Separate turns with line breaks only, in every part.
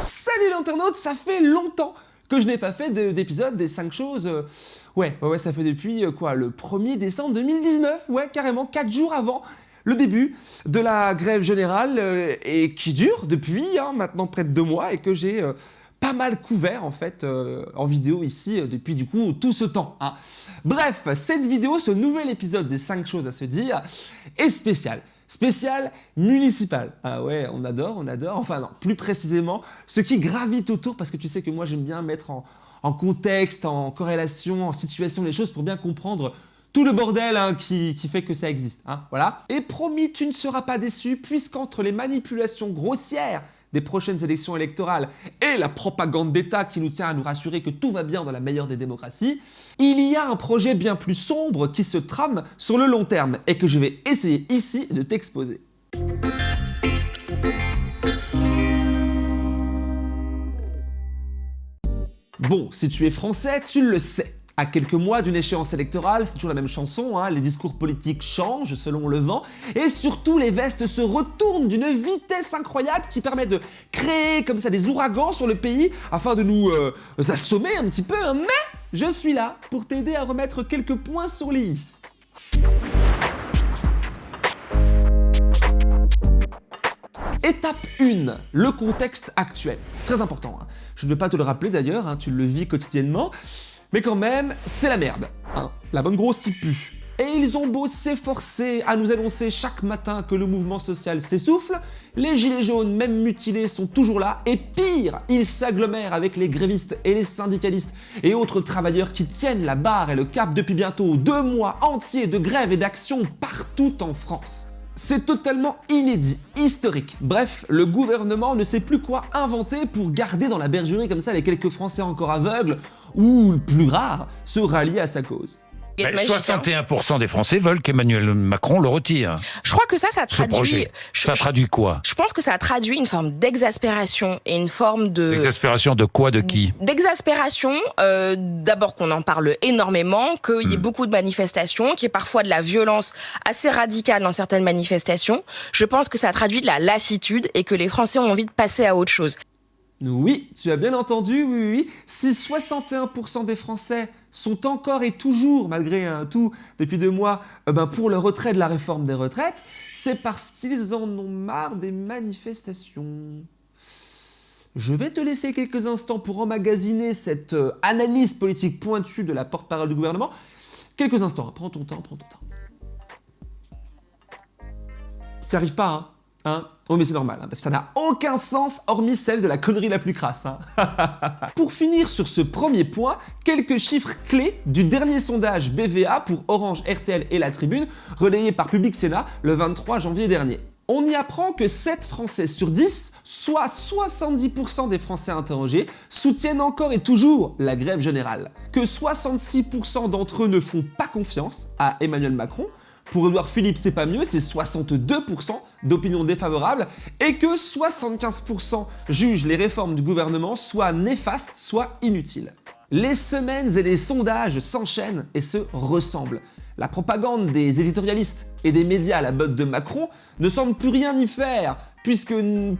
Salut l'internaute, ça fait longtemps que je n'ai pas fait d'épisode des 5 choses. euh, Ouais, ouais, ça fait depuis euh, quoi, le 1er décembre 2019, ouais, carrément 4 jours avant le début de la grève générale euh, et qui dure depuis hein, maintenant près de 2 mois et que j'ai pas mal couvert en fait en vidéo ici depuis du coup tout ce temps. hein. Bref, cette vidéo, ce nouvel épisode des 5 choses à se dire est spécial. Spécial municipal. Ah ouais, on adore, on adore. Enfin non, plus précisément, ce qui gravite autour, parce que tu sais que moi j'aime bien mettre en, contexte, en corrélation, en situation les choses pour bien comprendre tout le bordel hein, qui, qui fait que ça existe. hein, voilà. Et promis, tu ne seras pas déçu, puisqu'entre les manipulations grossières des prochaines élections électorales et la propagande d'État qui nous tient à nous rassurer que tout va bien dans la meilleure des démocraties, il y a un projet bien plus sombre qui se trame sur le long terme et que je vais essayer ici de t'exposer. Bon, si tu es français, tu le sais. À quelques mois d'une échéance électorale, c'est toujours la même chanson, hein, les discours politiques changent selon le vent, et surtout les vestes se retournent d'une vitesse incroyable qui permet de créer comme ça des ouragans sur le pays afin de nous euh, assommer un petit peu, hein. mais je suis là pour t'aider à remettre quelques points sur les i. Étape 1, le contexte actuel. Très important. hein. Je ne vais pas te le rappeler d'ailleurs, hein, tu le vis quotidiennement. Mais quand même, c'est la merde. hein. La bonne grosse qui pue. Et ils ont beau s'efforcer à nous annoncer chaque matin que le mouvement social s'essouffle, les gilets jaunes, même mutilés, sont toujours là, et pire, ils s'agglomèrent avec les grévistes et les syndicalistes et autres travailleurs qui tiennent la barre et le cap depuis bientôt deux mois entiers de grève et d'action partout en France. C'est totalement inédit, historique. Bref, le gouvernement ne sait plus quoi inventer pour garder dans la bergerie comme ça les quelques Français encore aveugles, ou plus rares, se rallier à sa cause.
Mais
Magicien.
61% des Français veulent qu'Emmanuel Macron le retire.
Je crois que ça, ça
Ce
traduit.
projet.
Je,
Ça traduit quoi?
je pense que ça traduit une forme d'exaspération et une forme de.
L'exaspération de quoi, de qui?
D'exaspération, euh, d'abord qu'on en parle énormément, qu'il y ait
Hmm.
beaucoup de manifestations, qu'il y ait parfois de la violence assez radicale dans certaines manifestations. Je pense que ça traduit de la lassitude et que les Français ont envie de passer à autre chose.
Oui, tu as bien entendu, oui, oui, oui. Si 61% des Français sont encore et toujours, malgré un tout depuis deux mois, euh, ben, pour le retrait de la réforme des retraites, c'est parce qu'ils en ont marre des manifestations. Je vais te laisser quelques instants pour emmagasiner cette euh, analyse politique pointue de la porte-parole du gouvernement. Quelques instants, hein. prends ton temps, prends ton temps. T'y arrives pas, hein Hein? Oh mais c'est normal, hein, parce que ça n'a aucun sens hormis celle de la connerie la plus crasse. hein. pour finir sur ce premier point, quelques chiffres clés du dernier sondage BVA pour Orange, RTL et La Tribune, relayé par Public Sénat le 23 janvier dernier. On y apprend que 7 Français sur 10, soit 70% des Français interrogés, soutiennent encore et toujours la grève générale. Que 66% d'entre eux ne font pas confiance à Emmanuel Macron, pour Edouard Philippe, c'est pas mieux, c'est 62% d'opinion défavorable, et que 75% jugent les réformes du gouvernement soit néfastes, soit inutiles. Les semaines et les sondages s'enchaînent et se ressemblent. La propagande des éditorialistes et des médias à la botte de Macron ne semble plus rien y faire, puisque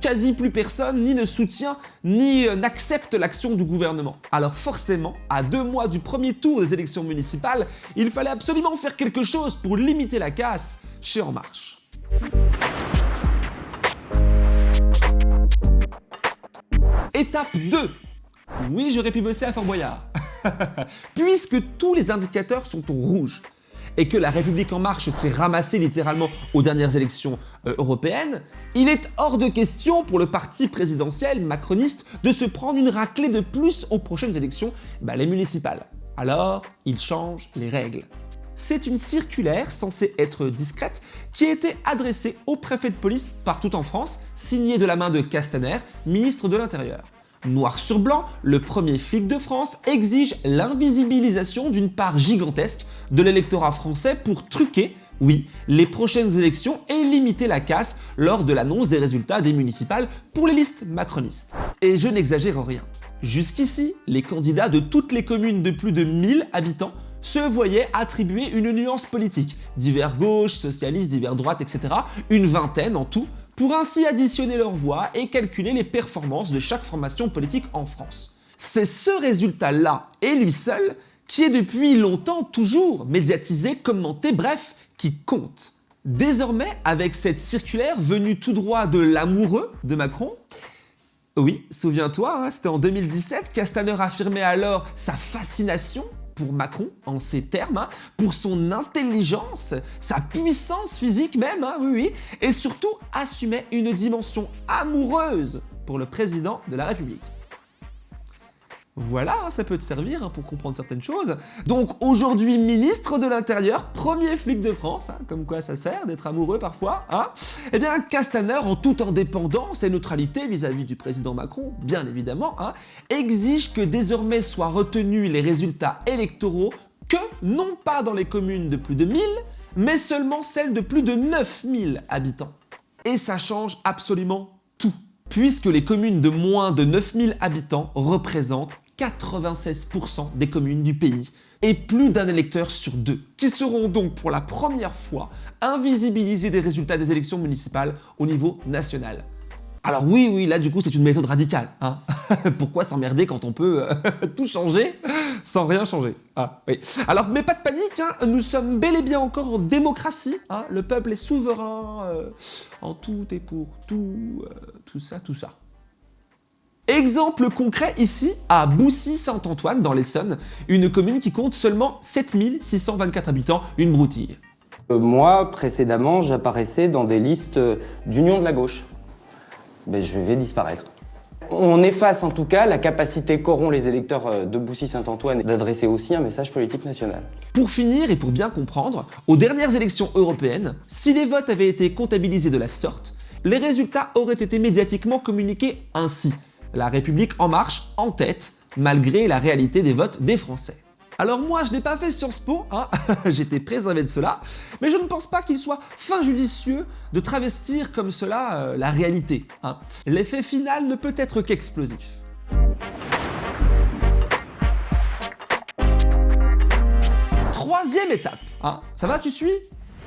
quasi plus personne ni ne soutient ni euh, n'accepte l'action du gouvernement. Alors forcément, à deux mois du premier tour des élections municipales, il fallait absolument faire quelque chose pour limiter la casse chez En Marche. Étape 2. Oui, j'aurais pu bosser à Fort Boyard. Puisque tous les indicateurs sont au rouge et que la République En Marche s'est ramassée littéralement aux dernières élections euh, européennes, il est hors de question pour le parti présidentiel macroniste de se prendre une raclée de plus aux prochaines élections, bah, les municipales. Alors, il change les règles. C'est une circulaire censée être discrète qui a été adressée au préfet de police partout en France, signée de la main de Castaner, ministre de l'Intérieur. Noir sur blanc, le premier flic de France exige l'invisibilisation d'une part gigantesque de l'électorat français pour truquer, oui, les prochaines élections et limiter la casse lors de l'annonce des résultats des municipales pour les listes macronistes. Et je n'exagère rien. Jusqu'ici, les candidats de toutes les communes de plus de 1000 habitants se voyaient attribuer une nuance politique, divers gauche, socialiste, divers droite, etc., une vingtaine en tout, pour ainsi additionner leurs voix et calculer les performances de chaque formation politique en France. C'est ce résultat-là, et lui seul, qui est depuis longtemps toujours médiatisé, commenté, bref, qui compte. Désormais, avec cette circulaire venue tout droit de l'amoureux de Macron, oui, souviens-toi, hein, c'était en 2017, Castaner affirmait alors sa fascination pour Macron, en ces termes, hein, pour son intelligence, sa puissance physique même, hein, oui, oui, et surtout assumait une dimension amoureuse pour le président de la République. Voilà, hein, ça peut te servir hein, pour comprendre certaines choses. Donc aujourd'hui ministre de l'Intérieur, premier flic de France, hein, comme quoi ça sert d'être amoureux parfois, Eh bien Castaner, en toute indépendance et neutralité vis-à-vis du président Macron, bien évidemment, exige que désormais soient retenus les résultats électoraux que non pas dans les communes de plus de 1000, mais seulement celles de plus de 9000 habitants. Et ça change absolument tout, puisque les communes de moins de 9000 habitants représentent 96% des communes du pays et plus d'un électeur sur deux, qui seront donc pour la première fois invisibilisés des résultats des élections municipales au niveau national. Alors oui, oui, là du coup c'est une méthode radicale. Hein Pourquoi s'emmerder quand on peut euh, tout changer sans rien changer? Ah, oui. Alors mais pas de panique, hein, nous sommes bel et bien encore en démocratie. Hein le peuple est souverain euh, en tout et pour tout, euh, tout ça, tout ça. Exemple concret ici, à Boussy-Saint-Antoine dans l'Essonne, une commune qui compte seulement 7624 habitants, une broutille.
Euh, moi, précédemment, j'apparaissais dans des listes d'union de la gauche. Mais je vais disparaître. On efface en tout cas la capacité qu'auront les électeurs euh, de Boussy-Saint-Antoine d'adresser aussi un message politique national.
Pour finir et pour bien comprendre, aux dernières élections européennes, si les votes avaient été comptabilisés de la sorte, les résultats auraient été médiatiquement communiqués ainsi la République En Marche en tête, malgré la réalité des votes des Français. Alors moi, je n'ai pas fait Sciences Po, hein j'étais préservé de cela, mais je ne pense pas qu'il soit fin judicieux de travestir comme cela euh, la réalité. Hein. L'effet final ne peut être qu'explosif. Troisième étape, hein. ça va, tu suis?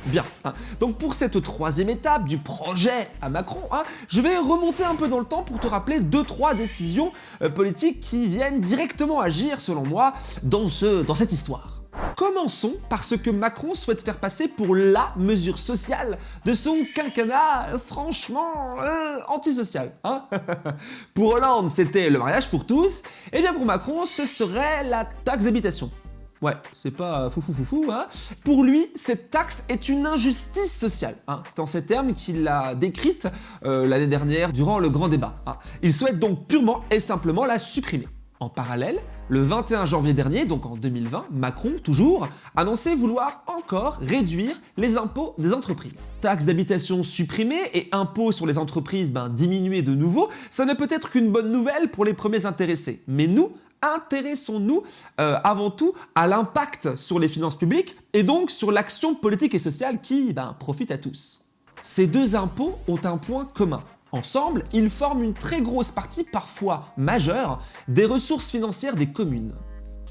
Bien. Hein. Donc pour cette troisième étape du projet à Macron, hein, je vais remonter un peu dans le temps pour te rappeler deux trois décisions euh, politiques qui viennent directement agir, selon moi, dans, ce, dans cette histoire. Commençons par ce que Macron souhaite faire passer pour LA mesure sociale de son quinquennat franchement euh, antisocial. Hein pour Hollande, c'était le mariage pour tous, et bien pour Macron, ce serait la taxe d'habitation. Ouais, c'est pas foufou foufou, hein. Pour lui, cette taxe est une injustice sociale. Hein. C'est en ces termes qu'il l'a décrite euh, l'année dernière durant le grand débat. Hein. Il souhaite donc purement et simplement la supprimer. En parallèle, le 21 janvier dernier, donc en 2020, Macron, toujours, annonçait vouloir encore réduire les impôts des entreprises. Taxe d'habitation supprimée et impôts sur les entreprises ben, diminués de nouveau, ça ne peut être qu'une bonne nouvelle pour les premiers intéressés. Mais nous, intéressons-nous euh, avant tout à l'impact sur les finances publiques et donc sur l'action politique et sociale qui ben, profite à tous. Ces deux impôts ont un point commun. Ensemble, ils forment une très grosse partie, parfois majeure, des ressources financières des communes.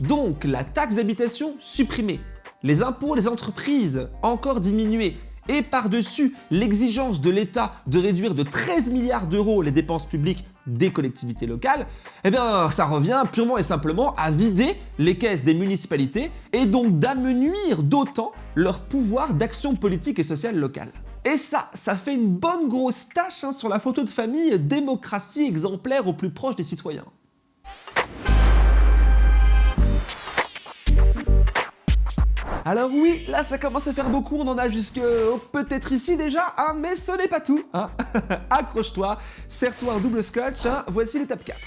Donc la taxe d'habitation supprimée, les impôts des entreprises encore diminués et par-dessus l'exigence de l'État de réduire de 13 milliards d'euros les dépenses publiques des collectivités locales, eh bien ça revient purement et simplement à vider les caisses des municipalités et donc d'amenuire d'autant leur pouvoir d'action politique et sociale locale. Et ça, ça fait une bonne grosse tâche hein, sur la photo de famille démocratie exemplaire au plus proche des citoyens. Alors oui, là ça commence à faire beaucoup, on en a jusque peut-être ici déjà, hein, mais ce n'est pas tout. Hein. Accroche-toi, serre-toi un double scotch, hein. voici l'étape 4.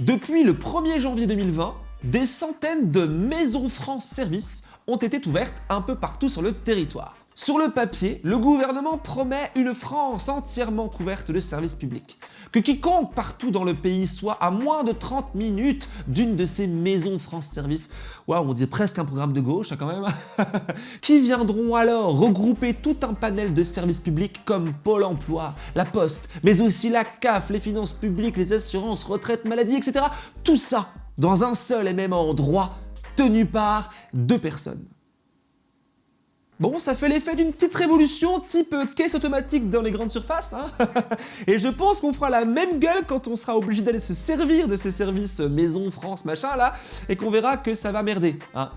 Depuis le 1er janvier 2020, des centaines de maisons France Service ont été ouvertes un peu partout sur le territoire. Sur le papier, le gouvernement promet une France entièrement couverte de services publics. Que quiconque partout dans le pays soit à moins de 30 minutes d'une de ces maisons France Service, waouh, on dit presque un programme de gauche hein, quand même, qui viendront alors regrouper tout un panel de services publics comme Pôle emploi, la Poste, mais aussi la CAF, les finances publiques, les assurances, retraite, maladie, etc. Tout ça dans un seul et même endroit tenu par deux personnes. Bon, ça fait l'effet d'une petite révolution type caisse automatique dans les grandes surfaces, hein Et je pense qu'on fera la même gueule quand on sera obligé d'aller se servir de ces services maison, France, machin là, et qu'on verra que ça va merder, hein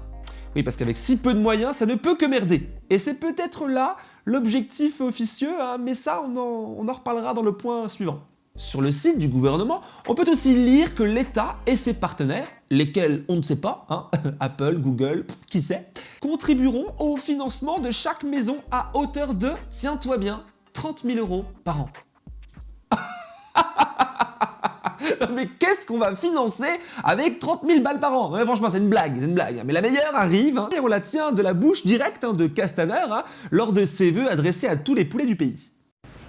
oui, parce qu'avec si peu de moyens, ça ne peut que merder. Et c'est peut-être là l'objectif officieux, hein, mais ça, on en, on en reparlera dans le point suivant. Sur le site du gouvernement, on peut aussi lire que l'État et ses partenaires, lesquels on ne sait pas, hein, Apple, Google, qui sait, contribueront au financement de chaque maison à hauteur de, tiens-toi bien, 30 000 euros par an. mais qu'est-ce qu'on va financer avec 30 000 balles par an? Franchement, c'est une blague, c'est une blague. Mais la meilleure arrive, hein, et on la tient de la bouche directe hein, de Castaner lors de ses vœux adressés à tous les poulets du pays.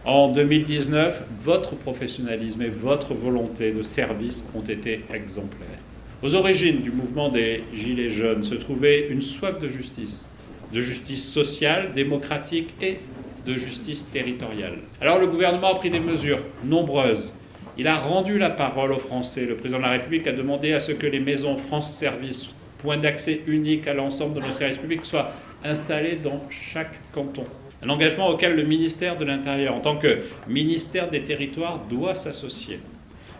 En 2019, votre professionnalisme et votre volonté de service ont été exemplaires. Aux origines du mouvement des Gilets jaunes se trouvait une soif de justice, de justice sociale, démocratique et de justice territoriale. Alors le gouvernement a pris des mesures nombreuses. Il a rendu la parole aux Français. Le président de la République a demandé à ce que les maisons France Service, point d'accès unique à l'ensemble de nos services publics, soient installées dans chaque canton. Un engagement auquel le ministère de l'Intérieur, en tant que ministère des Territoires, doit s'associer.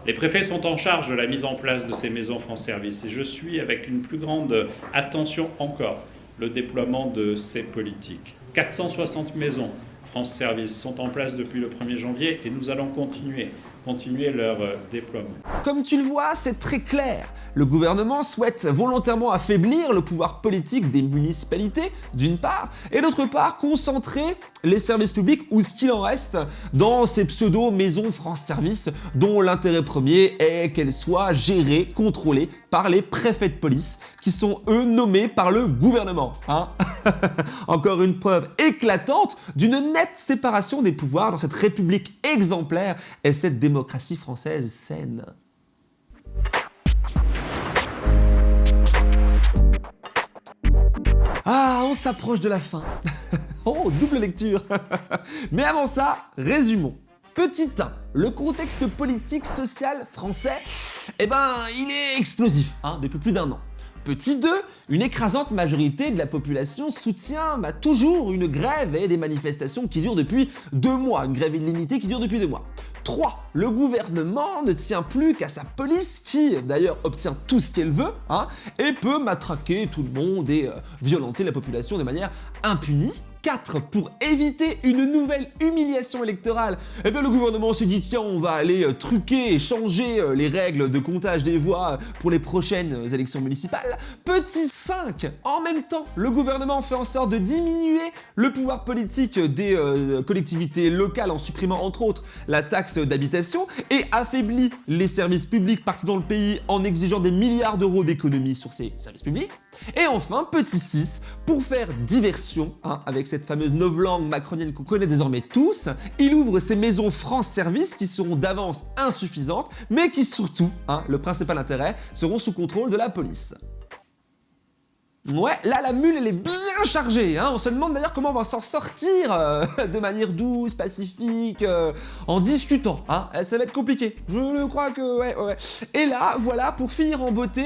Les préfets sont en charge de la mise en place de ces maisons France Service et je suis avec une plus grande attention encore le déploiement de ces politiques. 460 maisons France Service sont en place depuis le 1er janvier et nous allons continuer continuer leur euh, déploiement.
Comme tu le vois, c'est très clair. Le gouvernement souhaite volontairement affaiblir le pouvoir politique des municipalités, d'une part, et d'autre part, concentrer les services publics ou ce qu'il en reste dans ces pseudo-maisons France Service dont l'intérêt premier est qu'elles soient gérées, contrôlées par les préfets de police qui sont eux nommés par le gouvernement. Hein Encore une preuve éclatante d'une nette séparation des pouvoirs dans cette république exemplaire et cette démocratie française saine. Ah, on s'approche de la fin. oh, double lecture. Mais avant ça, résumons. Petit 1, le contexte politique social français, eh ben, il est explosif hein, depuis plus d'un an. Petit 2, une écrasante majorité de la population soutient bah, toujours une grève et des manifestations qui durent depuis deux mois, une grève illimitée qui dure depuis deux mois. 3. Le gouvernement ne tient plus qu'à sa police qui, d'ailleurs, obtient tout ce qu'elle veut hein, et peut matraquer tout le monde et euh, violenter la population de manière impunie. 4. Pour éviter une nouvelle humiliation électorale, eh le gouvernement s'est dit tiens on va aller euh, truquer et changer euh, les règles de comptage des voix pour les prochaines élections municipales. Petit 5. En même temps, le gouvernement fait en sorte de diminuer le pouvoir politique des euh, collectivités locales en supprimant entre autres la taxe d'habitation et affaiblit les services publics partout dans le pays en exigeant des milliards d'euros d'économies sur ces services publics. Et enfin, petit 6, pour faire diversion hein, avec cette fameuse novlangue macronienne qu'on connaît désormais tous, il ouvre ses maisons France Service qui seront d'avance insuffisantes, mais qui surtout, hein, le principal intérêt, seront sous contrôle de la police. Ouais, là la mule elle est bien chargée, hein. on se demande d'ailleurs comment on va s'en sortir euh, de manière douce, pacifique, euh, en discutant, hein. Eh, ça va être compliqué, je crois que ouais, ouais. Et là, voilà, pour finir en beauté,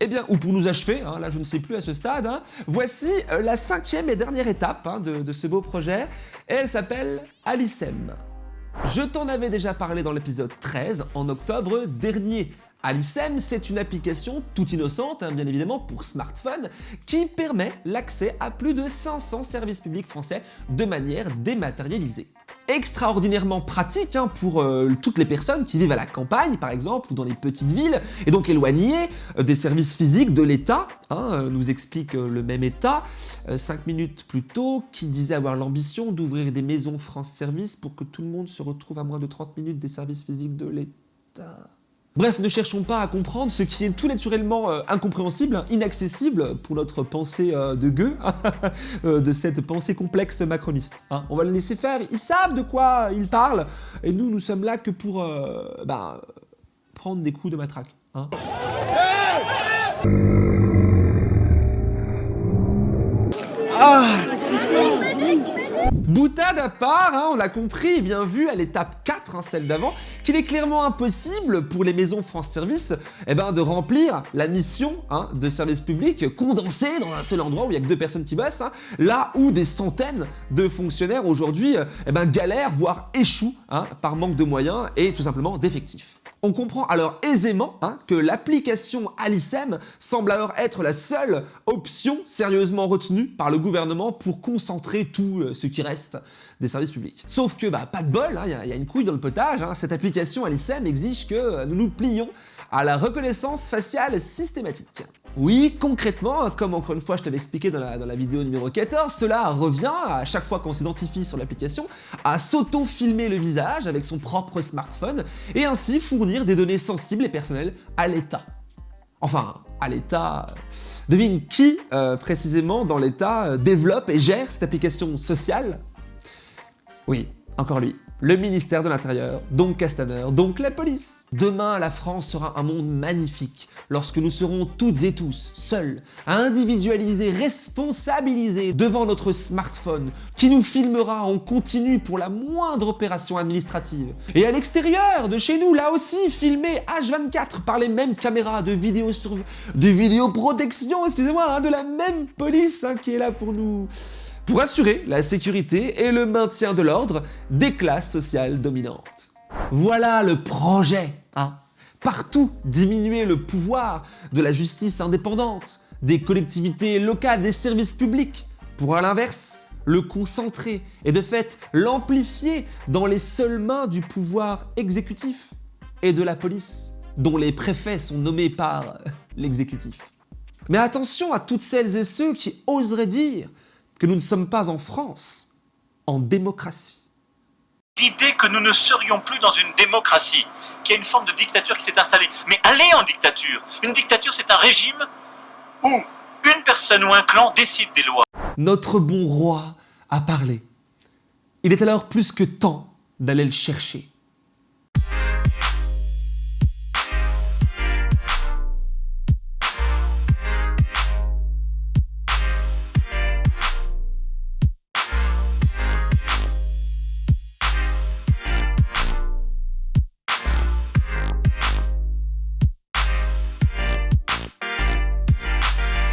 eh bien, ou pour nous achever, hein, là je ne sais plus à ce stade, voici euh, la cinquième et dernière étape de, de, ce beau projet, et elle s'appelle Alicem. Je t'en avais déjà parlé dans l'épisode 13, en octobre dernier. Alicem, c'est une application toute innocente, hein, bien évidemment, pour smartphone, qui permet l'accès à plus de 500 services publics français de manière dématérialisée extraordinairement pratique hein, pour euh, toutes les personnes qui vivent à la campagne par exemple ou dans les petites villes et donc éloignées euh, des services physiques de l'État, hein, euh, nous explique le même État 5 minutes plus tôt qui disait avoir l'ambition d'ouvrir des maisons France Service pour que tout le monde se retrouve à moins de 30 minutes des services physiques de l'État. Bref, ne cherchons pas à comprendre ce qui est tout naturellement euh, incompréhensible, inaccessible pour notre pensée euh, de gueux, euh, de cette pensée complexe macroniste. Hein. On va les laisser faire, ils savent de quoi ils parlent, et nous, nous sommes là que pour bah, prendre des coups de matraque. Hein. Ah Boutade à part, hein, on l'a compris et bien vu à l'étape 4, hein, celle d'avant, qu'il est clairement impossible pour les maisons France Service eh ben, de remplir la mission hein, de service public condensée dans un seul endroit où il n'y a que deux personnes qui bossent, là où des centaines de fonctionnaires aujourd'hui eh ben, galèrent, voire échouent par manque de moyens et tout simplement d'effectifs. On comprend alors aisément hein, que l'application Alicem semble alors être la seule option sérieusement retenue par le gouvernement pour concentrer tout euh, ce qui reste des services publics. Sauf que, bah, pas de bol, il hein, y, a une couille dans le potage, hein, cette application Alicem exige que euh, nous nous plions à la reconnaissance faciale systématique. Oui, concrètement, comme encore une fois je t'avais expliqué dans la, vidéo numéro 14, cela revient à chaque fois qu'on s'identifie sur l'application à s'auto-filmer le visage avec son propre smartphone et ainsi fournir des données sensibles et personnelles à l'État. Enfin, à l'État... Devine qui, euh, précisément, dans l'État, euh, développe et gère cette application sociale? Oui, encore lui le ministère de l'Intérieur, donc Castaner, donc la police. Demain, la France sera un monde magnifique, lorsque nous serons toutes et tous seuls, individualisés, responsabilisés devant notre smartphone, qui nous filmera en continu pour la moindre opération administrative. Et à l'extérieur de chez nous, là aussi, filmé H24 par les mêmes caméras de vidéo de vidéoprotection, excusez-moi, hein, de la même police hein, qui est là pour nous pour assurer la sécurité et le maintien de l'ordre des classes sociales dominantes. Voilà le projet, hein Partout diminuer le pouvoir de la justice indépendante, des collectivités locales, des services publics, pour à l'inverse le concentrer et de fait l'amplifier dans les seules mains du pouvoir exécutif et de la police, dont les préfets sont nommés par l'exécutif. Mais attention à toutes celles et ceux qui oseraient dire que nous ne sommes pas en France, en démocratie.
L'idée que nous ne serions plus dans une démocratie, qu'il y a une forme de dictature qui s'est installée. Mais aller en dictature Une dictature, c'est un régime où une personne ou un clan décide des lois.
Notre bon roi a parlé. Il est alors plus que temps d'aller le chercher.